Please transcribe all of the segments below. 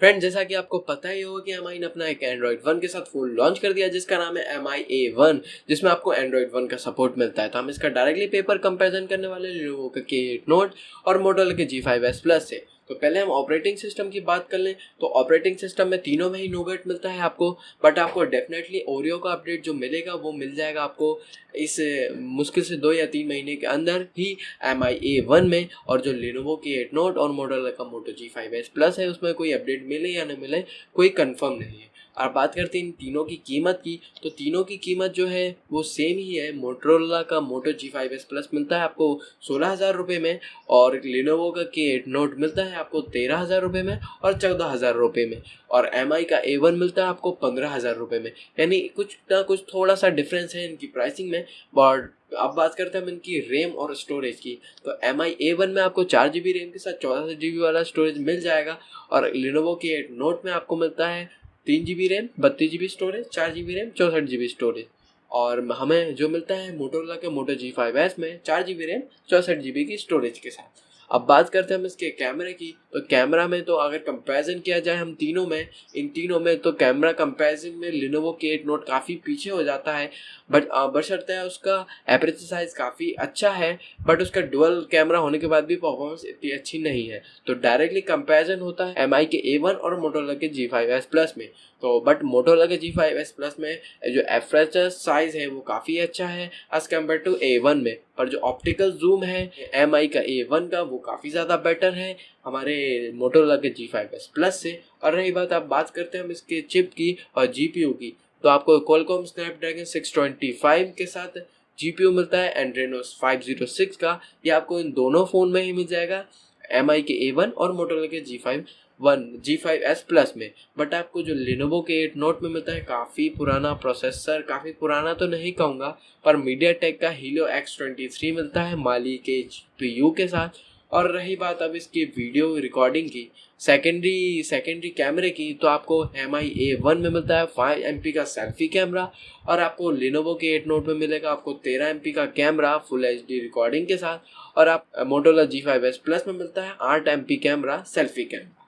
Friend जैसा कि आपको पता ही होगा कि एम ने अपना एक एंड्रॉइड वन के साथ फ़ोन लॉन्च कर दिया, जिसका नाम है एम आई ए वन जिसमें आपको एंड्रॉइड वन का सपोर्ट मिलता है। तो हम इसका डायरेक्टली पेपर कंपेरिजन करने वाले लोगों का नोट और मॉडल के जी फाइव एस प्लस से। तो पहले हम ऑपरेटिंग सिस्टम की बात कर लें तो ऑपरेटिंग सिस्टम में तीनों में ही नोबेट मिलता है आपको बट आपको डेफिनेटली ओरियो का अपडेट जो मिलेगा, वो मिल जाएगा आपको इस मुश्किल से दो या तीन महीने के अंदर ही एम आई ए वन में, और जो लिनोवो की एट नोट और मॉडल का Moto G five S plus है, उसमें कोई अपडेट मिले या ना मिले, कोई कन्फर्म नहीं है। और बात करते हैं इन तीनों की कीमत की तो तीनों की कीमत जो है, वो सेम ही है। मोटरोला का Moto G five S plus मिलता है आपको सोलह हज़ार रुपये में और लिनोवो का के एट नोट मिलता है आपको तेरह हज़ार रुपये में और चौदह हज़ार रुपये में और एम आई का ए वन मिलता है आपको पंद्रह हज़ार रुपये में। यानी कुछ ना कुछ थोड़ा सा डिफरेंस है इनकी प्राइसिंग में बट अब बात करते हैं हम इनकी रैम और स्टोरेज की। तो एम आई ए वन में आपको चार जी बी रैम के साथ चौदह जी बी वाला स्टोरेज मिल जाएगा और लिनोवो के एट नोट में आपको मिलता है तीन जी बी रैम बत्तीस जी बी स्टोरेज चार जी बी रैम चौंसठ जी बी स्टोरेज और हमें जो मिलता है मोटोरोला के मोटो जी फाइव एस में, चार जी बी रैम चौंसठ जी बी की स्टोरेज के साथ। अब बात करते हैं हम इसके कैमरे की। तो कैमरा में तो अगर कंपैरिजन किया जाए हम तीनों में, इन तीनों में तो कैमरा कंपैरिजन में लिनोवो के एट नोट काफ़ी पीछे हो जाता है। बट बशर्ते है उसका एपरेचर साइज़ काफ़ी अच्छा है बट उसका डुअल कैमरा होने के बाद भी परफॉर्मेंस इतनी अच्छी नहीं है। तो डायरेक्टली कंपैरिजन होता है एम के ए और मोटोला के जी प्लस में। तो बट मोटोला के जी प्लस में जो एपरेचर साइज़ है वो काफ़ी अच्छा है एज कंपेयर टू ए में। पर जो ऑप्टिकल जूम है एम का ए का वो काफ़ी ज़्यादा बेटर है। हमारे मोटोरोला के जी फाइव एस प्लस से। और रही बात, आप बात करते हैं हम इसके चिप की और जी पी यू की तो आपको Qualcomm Snapdragon six twenty five के साथ जी पी यू मिलता है एंड्रेनोस फाइव ज़ीरो सिक्स का। ये आपको इन दोनों फ़ोन में ही मिल जाएगा एम आई के ए वन और मोटोरोला के G five one G five S plus में। बट आपको जो लिनोवो के एट नोट में मिलता है, काफ़ी पुराना प्रोसेसर काफ़ी पुराना तो नहीं कहूँगा, पर मीडिया टेक का हीलो एक्स ट्वेंटी थ्री मिलता है, माली के पी यू के साथ। और रही बात अब इसकी वीडियो रिकॉर्डिंग की सेकेंडरी सेकेंडरी कैमरे की तो आपको एम आई ए वन में मिलता है फाइव एम पी का सेल्फी कैमरा और आपको लिनोवो के एट नोट में मिलेगा, आपको तेरह एम पी का camera full H D recording के साथ और आप Motorola G five S plus में मिलता है, आठ M P camera selfie camera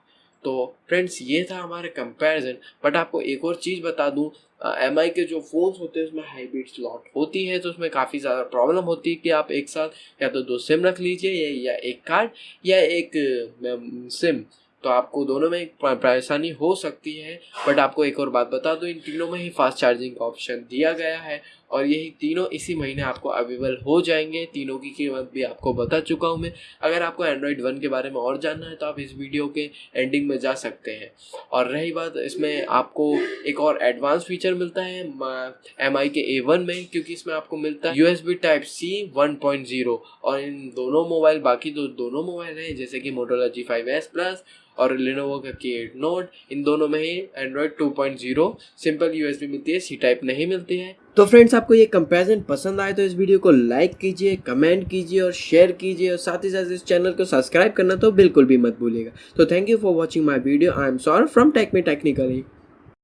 तो फ्रेंड्स ये था हमारे कंपैरिजन बट आपको एक और चीज़ बता दूँ एम आई के जो फ़ोन्स होते हैं उसमें हाईब्रिड स्लॉट होती है तो उसमें काफ़ी ज़्यादा प्रॉब्लम होती है कि आप एक साथ या तो दो सिम रख लीजिए या, या एक कार्ड या एक सिम तो आपको दोनों में परेशानी हो सकती है. बट आपको एक और बात बता दो इन तीनों में ही फास्ट चार्जिंग का ऑप्शन दिया गया है. और यही तीनों इसी महीने आपको अवेलेबल हो जाएँगे। तीनों की कीमत भी आपको बता चुका हूँ मैं। अगर आपको एंड्रॉयड वन के बारे में और जानना है तो आप इस वीडियो के एंडिंग में जा सकते हैं। और रही बात, इसमें आपको एक और एडवांस फीचर मिलता है एम आई के ए वन में, क्योंकि इसमें आपको मिलता है U S B type C one point zero और इन दोनों मोबाइल बाकी दो, दोनों मोबाइल हैं, जैसे कि Motorola G five S plus और लिनोवो का के एट नोट इन दोनों में ही एंड्रॉयड 2.0 सिंपल यूएसबी मिलती है सी टाइप नहीं मिलती है। तो फ्रेंड्स आपको ये कंपैरिजन पसंद आए तो इस वीडियो को लाइक कीजिए कमेंट कीजिए और शेयर कीजिए और साथ ही साथ इस चैनल को सब्सक्राइब करना तो बिल्कुल भी मत भूलिएगा। तो thank you for watching my video I am sorry from tech me technically